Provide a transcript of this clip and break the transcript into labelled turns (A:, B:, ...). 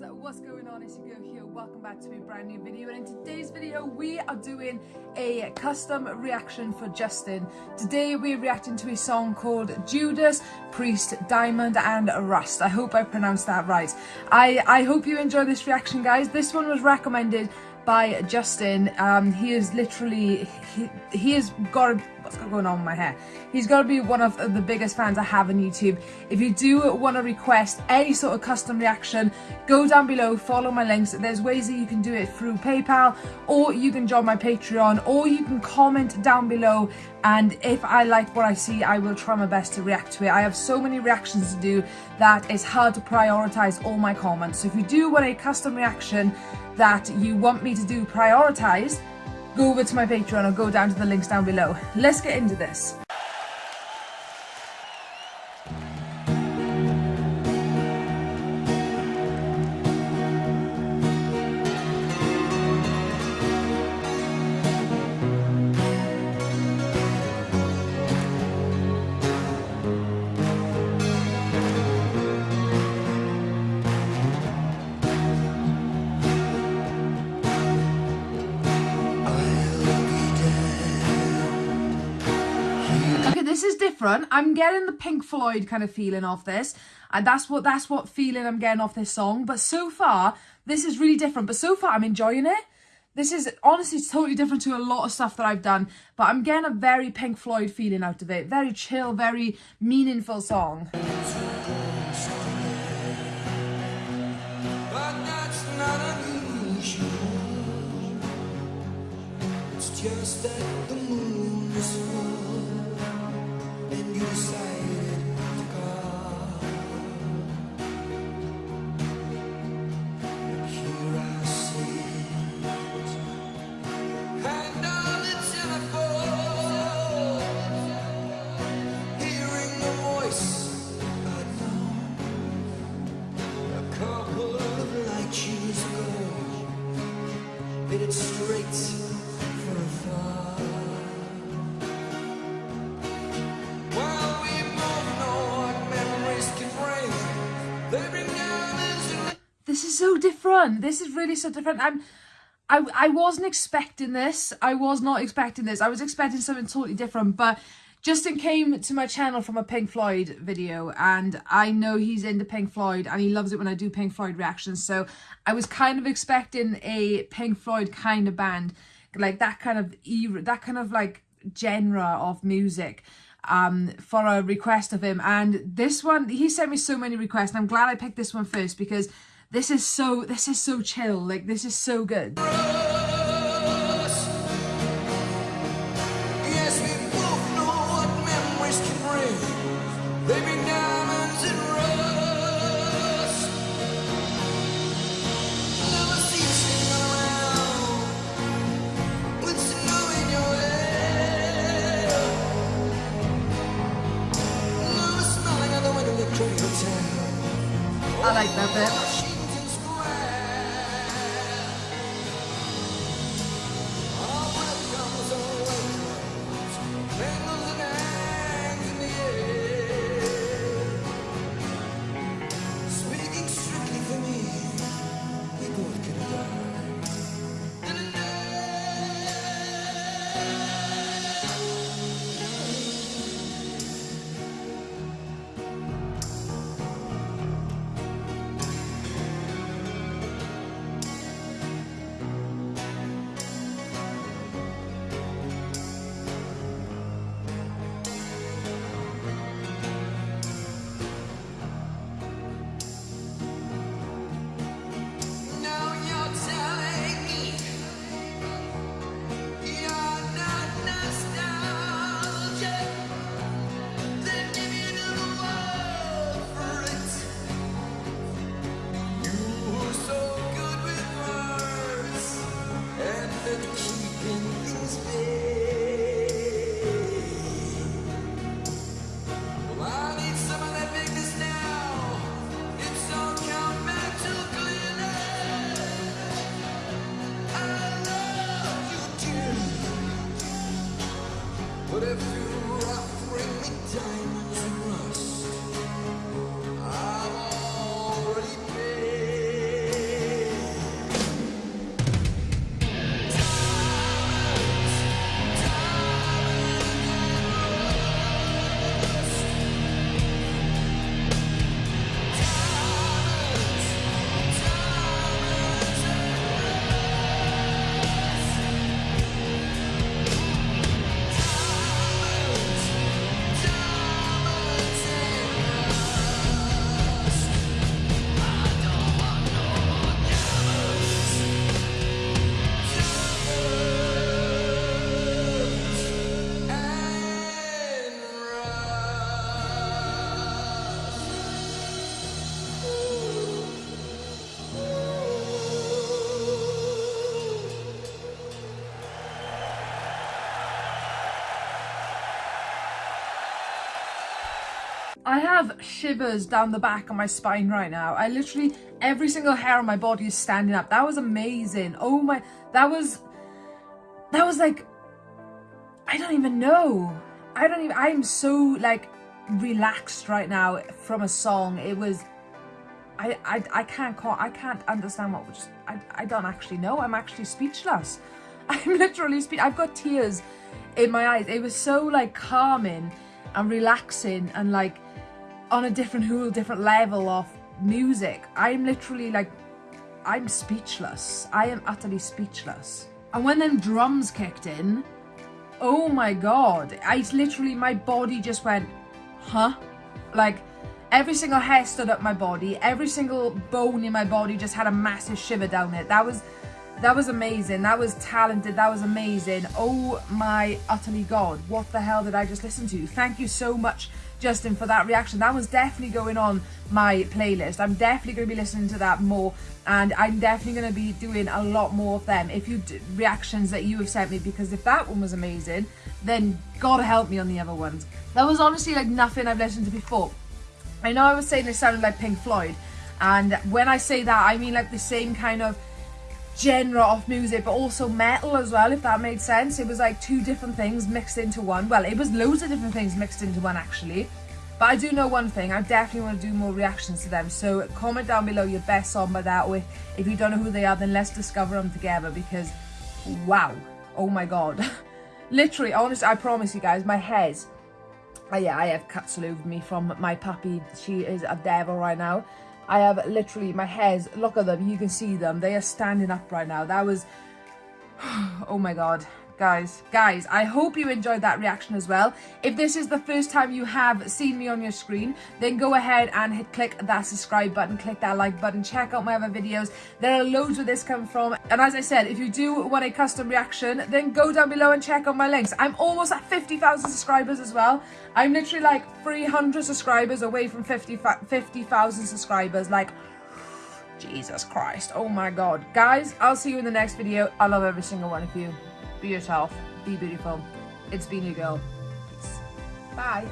A: guys what's going on it's your girl here. Welcome back to a brand new video. And in today's video we are doing a custom reaction for Justin. Today we're reacting to a song called Judas Priest Diamond and Rust. I hope I pronounced that right. I I hope you enjoy this reaction guys. This one was recommended by Justin. Um, he is literally, he, he has got, what's going on with my hair? He's got to be one of the biggest fans I have on YouTube. If you do want to request any sort of custom reaction, go down below, follow my links. There's ways that you can do it through PayPal, or you can join my Patreon, or you can comment down below and if I like what I see I will try my best to react to it. I have so many reactions to do that it's hard to prioritize all my comments. So if you do want a custom reaction that you want me to do prioritize, go over to my Patreon or go down to the links down below. Let's get into this. This is different. I'm getting the Pink Floyd kind of feeling off this. And that's what that's what feeling I'm getting off this song. But so far, this is really different. But so far, I'm enjoying it. This is honestly totally different to a lot of stuff that I've done. But I'm getting a very Pink Floyd feeling out of it. Very chill, very meaningful song. just that the moon is full This is so different. This is really so different. I'm I, I wasn't expecting this. I was not expecting this. I was expecting something totally different. But Justin came to my channel from a Pink Floyd video and I know he's into Pink Floyd and he loves it when I do Pink Floyd reactions. So I was kind of expecting a Pink Floyd kind of band, like that kind of era, that kind of like genre of music um, for a request of him. And this one, he sent me so many requests. I'm glad I picked this one first because this is so, this is so chill. Like, this is so good. I like that bit. I have shivers down the back of my spine right now. I literally, every single hair on my body is standing up. That was amazing. Oh my, that was, that was like, I don't even know. I don't even, I'm so like relaxed right now from a song. It was, I, I, I can't call, I can't understand what was, I, I don't actually know. I'm actually speechless. I'm literally speech. I've got tears in my eyes. It was so like calming and relaxing and like on a different whole different level of music. I'm literally like, I'm speechless. I am utterly speechless. And when them drums kicked in, oh my god, I literally, my body just went, huh? Like, every single hair stood up my body, every single bone in my body just had a massive shiver down it. That was, that was amazing. That was talented. That was amazing. Oh my utterly god, what the hell did I just listen to? Thank you so much Justin for that reaction. That was definitely going on my playlist. I'm definitely going to be listening to that more and I'm definitely going to be doing a lot more of them if you reactions that you have sent me because if that one was amazing then God help me on the other ones. That was honestly like nothing I've listened to before. I know I was saying it sounded like Pink Floyd and when I say that I mean like the same kind of genre of music but also metal as well if that made sense. It was like two different things mixed into one. Well it was loads of different things mixed into one actually. But I do know one thing. I definitely want to do more reactions to them. So comment down below your best song by that or if, if you don't know who they are then let's discover them together because wow. Oh my god. Literally honestly I promise you guys my head oh yeah I have cuts all over me from my puppy. She is a devil right now I have literally my hairs, look at them, you can see them. They are standing up right now. That was, oh my God guys guys i hope you enjoyed that reaction as well if this is the first time you have seen me on your screen then go ahead and hit click that subscribe button click that like button check out my other videos there are loads where this come from and as i said if you do want a custom reaction then go down below and check out my links i'm almost at 50,000 subscribers as well i'm literally like 300 subscribers away from 50,000 50, subscribers like Jesus Christ. Oh my God. Guys, I'll see you in the next video. I love every single one of you. Be yourself. Be beautiful. It's been girl. Peace. Bye.